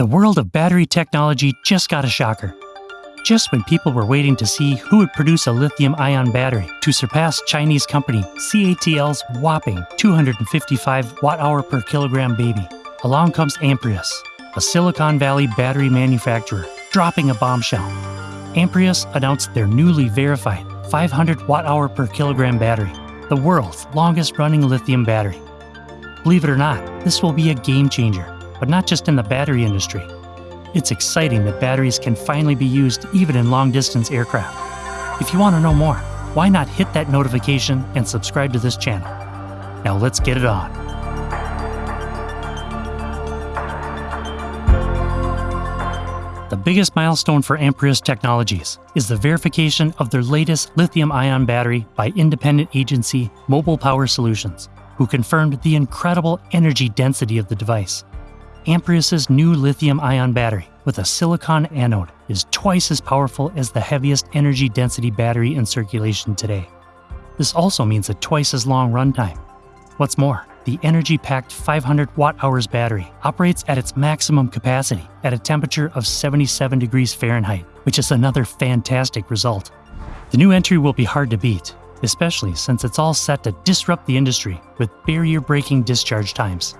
The world of battery technology just got a shocker. Just when people were waiting to see who would produce a lithium ion battery to surpass Chinese company CATL's whopping 255 watt hour per kilogram baby, along comes Amprius, a Silicon Valley battery manufacturer, dropping a bombshell. Amprius announced their newly verified 500 watt hour per kilogram battery, the world's longest running lithium battery. Believe it or not, this will be a game changer, but not just in the battery industry. It's exciting that batteries can finally be used even in long distance aircraft. If you want to know more, why not hit that notification and subscribe to this channel? Now let's get it on. The biggest milestone for Amprius Technologies is the verification of their latest lithium ion battery by independent agency Mobile Power Solutions, who confirmed the incredible energy density of the device. Amprius's new lithium ion battery with a silicon anode is twice as powerful as the heaviest energy density battery in circulation today. This also means a twice as long runtime. What's more, the energy packed 500 watt hours battery operates at its maximum capacity at a temperature of 77 degrees Fahrenheit, which is another fantastic result. The new entry will be hard to beat, especially since it's all set to disrupt the industry with barrier breaking discharge times.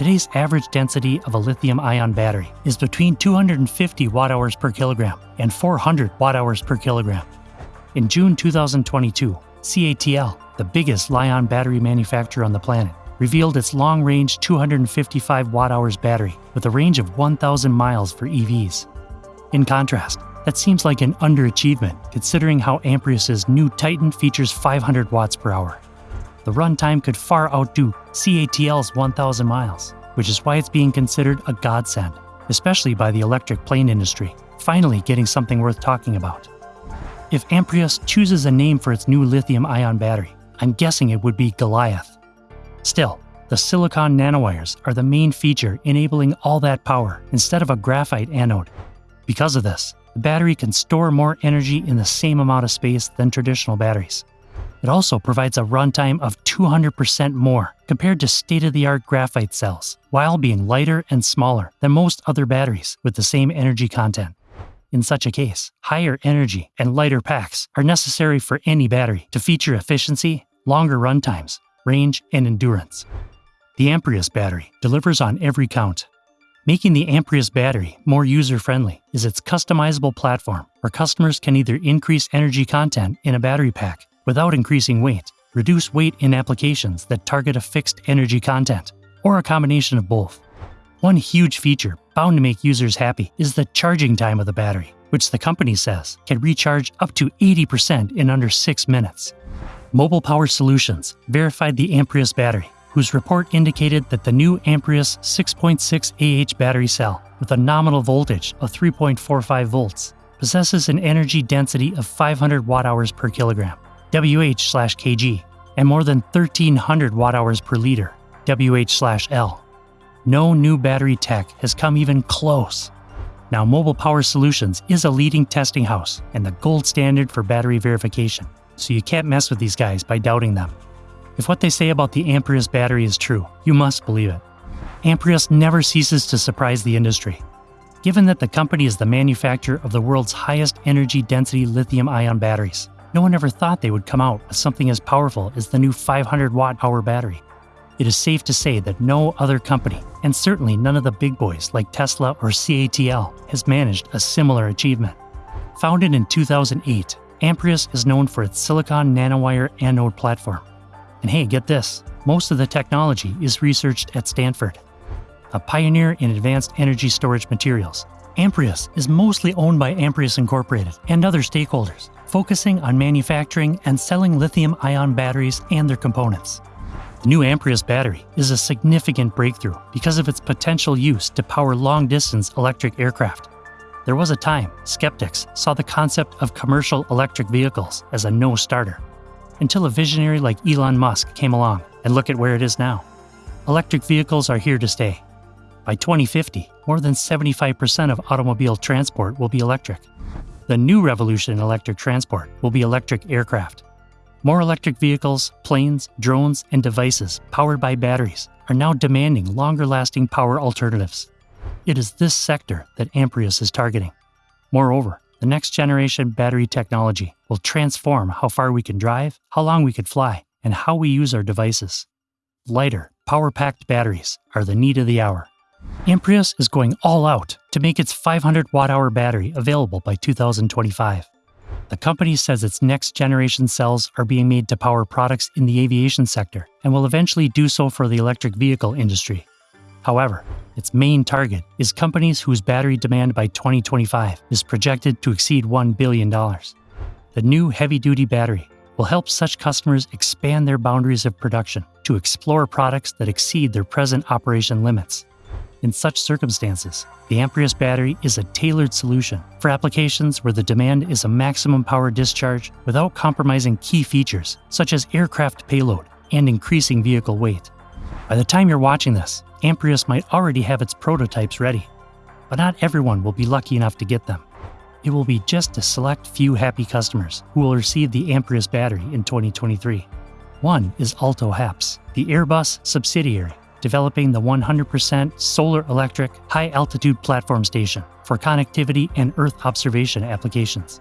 Today's average density of a lithium ion battery is between 250 watt hours per kilogram and 400 watt hours per kilogram. In June 2022, CATL, the biggest Li-ion battery manufacturer on the planet, revealed its long range 255 watt hours battery with a range of 1,000 miles for EVs. In contrast, that seems like an underachievement considering how Amprius's new Titan features 500 watts per hour. The runtime could far outdo CATL's 1,000 miles, which is why it's being considered a godsend, especially by the electric plane industry, finally getting something worth talking about. If Amprius chooses a name for its new lithium ion battery, I'm guessing it would be Goliath. Still, the silicon nanowires are the main feature enabling all that power instead of a graphite anode. Because of this, the battery can store more energy in the same amount of space than traditional batteries. It also provides a runtime of 200% more compared to state of the art graphite cells, while being lighter and smaller than most other batteries with the same energy content. In such a case, higher energy and lighter packs are necessary for any battery to feature efficiency, longer runtimes, range, and endurance. The Amprius battery delivers on every count. Making the Amprius battery more user friendly is its customizable platform where customers can either increase energy content in a battery pack without increasing weight, reduce weight in applications that target a fixed energy content, or a combination of both. One huge feature bound to make users happy is the charging time of the battery, which the company says can recharge up to 80% in under 6 minutes. Mobile Power Solutions verified the Amprius battery, whose report indicated that the new Amprius 6.6 AH battery cell with a nominal voltage of 3.45 volts possesses an energy density of 500 watt hours per kilogram, WH/kg, and more than 1300 watt hours per liter, WH/L. No new battery tech has come even close. Now, Mobile Power Solutions is a leading testing house and the gold standard for battery verification so you can't mess with these guys by doubting them. If what they say about the Amprius battery is true, you must believe it. Amprius never ceases to surprise the industry. Given that the company is the manufacturer of the world's highest energy density lithium ion batteries, no one ever thought they would come out with something as powerful as the new 500 watt hour battery. It is safe to say that no other company, and certainly none of the big boys like Tesla or CATL, has managed a similar achievement. Founded in 2008, Amprius is known for its silicon nanowire anode platform. And hey, get this most of the technology is researched at Stanford. A pioneer in advanced energy storage materials, Amprius is mostly owned by Amprius Incorporated and other stakeholders, focusing on manufacturing and selling lithium ion batteries and their components. The new Amprius battery is a significant breakthrough because of its potential use to power long distance electric aircraft. There was a time skeptics saw the concept of commercial electric vehicles as a no starter, until a visionary like Elon Musk came along and look at where it is now. Electric vehicles are here to stay. By 2050, more than 75% of automobile transport will be electric. The new revolution in electric transport will be electric aircraft. More electric vehicles, planes, drones, and devices powered by batteries are now demanding longer lasting power alternatives. It is this sector that Amprius is targeting. Moreover, the next generation battery technology will transform how far we can drive, how long we can fly, and how we use our devices. Lighter, power packed batteries are the need of the hour. Amprius is going all out to make its 500 watt hour battery available by 2025. The company says its next generation cells are being made to power products in the aviation sector and will eventually do so for the electric vehicle industry. However, its main target is companies whose battery demand by 2025 is projected to exceed $1 billion. The new heavy duty battery will help such customers expand their boundaries of production to explore products that exceed their present operation limits. In such circumstances, the Amprius battery is a tailored solution for applications where the demand is a maximum power discharge without compromising key features such as aircraft payload and increasing vehicle weight. By the time you're watching this, Amprius might already have its prototypes ready, but not everyone will be lucky enough to get them. It will be just a select few happy customers who will receive the Amprius battery in 2023. One is AALTO HAPS, the Airbus subsidiary developing the 100% solar electric high altitude platform station for connectivity and Earth observation applications.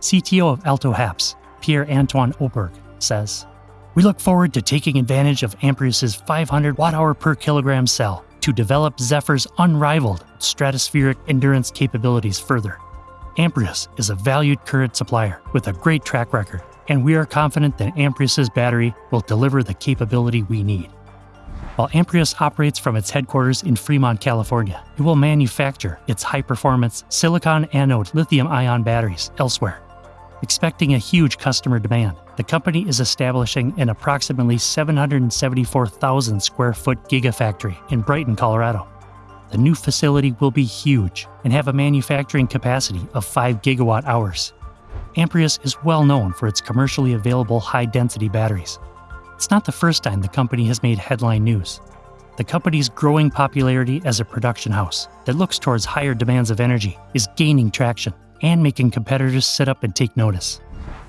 CTO of AALTO HAPS, Pierre Antoine Aubourg, says We look forward to taking advantage of Amprius's 500 watt hour per kilogram cell to develop Zephyr's unrivaled stratospheric endurance capabilities further. Amprius is a valued current supplier with a great track record, and we are confident that Amprius's battery will deliver the capability we need. While Amprius operates from its headquarters in Fremont, California, it will manufacture its high performance silicon anode lithium ion batteries elsewhere. Expecting a huge customer demand, the company is establishing an approximately 774,000 square foot gigafactory in Brighton, Colorado. The new facility will be huge and have a manufacturing capacity of 5 gigawatt hours. Amprius is well known for its commercially available high density batteries. It's not the first time the company has made headline news. The company's growing popularity as a production house that looks towards higher demands of energy is gaining traction and making competitors sit up and take notice.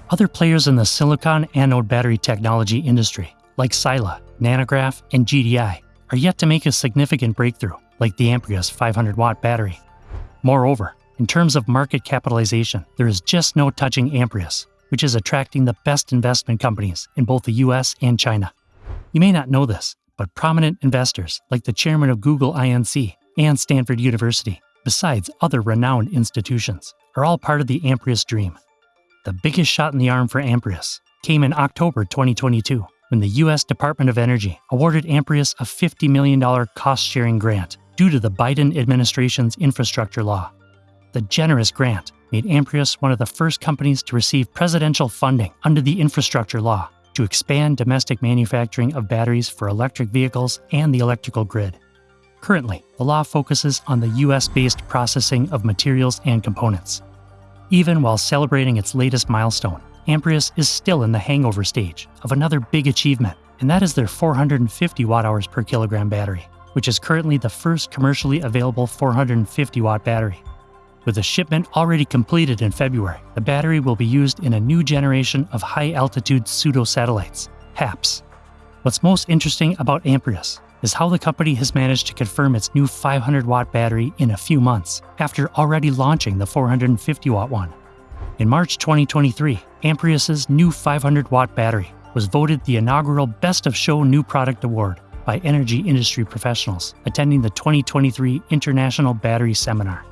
Other players in the silicon anode battery technology industry, like Sila, NanoGraf, and GDI, are yet to make a significant breakthrough like the Amprius 500 watt battery. Moreover, in terms of market capitalization, there is just no touching Amprius, which is attracting the best investment companies in both the US and China. You may not know this, but prominent investors like the chairman of Google INC and Stanford University, besides other renowned institutions, are all part of the Amprius dream. The biggest shot in the arm for Amprius came in October 2022 when the US Department of Energy awarded Amprius a $50 million cost sharing grant due to the Biden administration's infrastructure law. The generous grant made Amprius one of the first companies to receive presidential funding under the infrastructure law to expand domestic manufacturing of batteries for electric vehicles and the electrical grid. Currently, the law focuses on the US based processing of materials and components. Even while celebrating its latest milestone, Amprius is still in the hangover stage of another big achievement, and that is their 450 watt hours per kilogram battery which is currently the first commercially available 450 watt battery. With a shipment already completed in February, the battery will be used in a new generation of high altitude pseudo satellites, HAPS. What's most interesting about Amprius is how the company has managed to confirm its new 500 watt battery in a few months after already launching the 450 watt one. In March 2023, Amprius's new 500 watt battery was voted the inaugural Best of Show New Product Award by energy industry professionals attending the 2023 International Battery Seminar.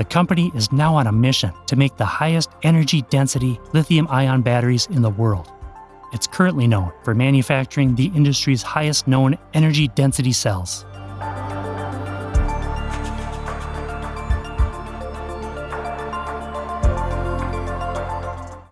The company is now on a mission to make the highest energy density lithium ion batteries in the world. It's currently known for manufacturing the industry's highest known energy density cells.